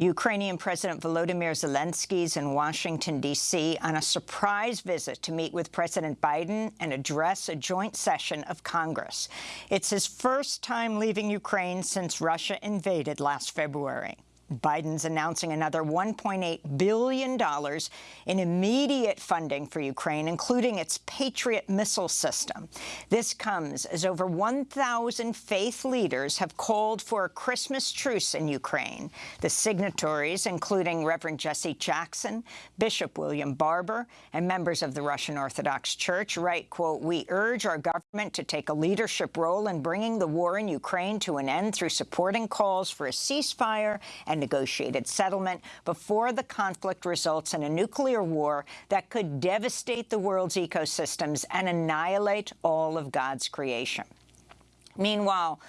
Ukrainian President Volodymyr Zelensky is in Washington, D.C. on a surprise visit to meet with President Biden and address a joint session of Congress. It's his first time leaving Ukraine since Russia invaded last February. Biden's announcing another $1.8 billion in immediate funding for Ukraine, including its Patriot missile system. This comes as over 1,000 faith leaders have called for a Christmas truce in Ukraine. The signatories, including Reverend Jesse Jackson, Bishop William Barber, and members of the Russian Orthodox Church, write, quote, we urge our government to take a leadership role in bringing the war in Ukraine to an end through supporting calls for a ceasefire and negotiated settlement before the conflict results in a nuclear war that could devastate the world's ecosystems and annihilate all of God's creation. Meanwhile,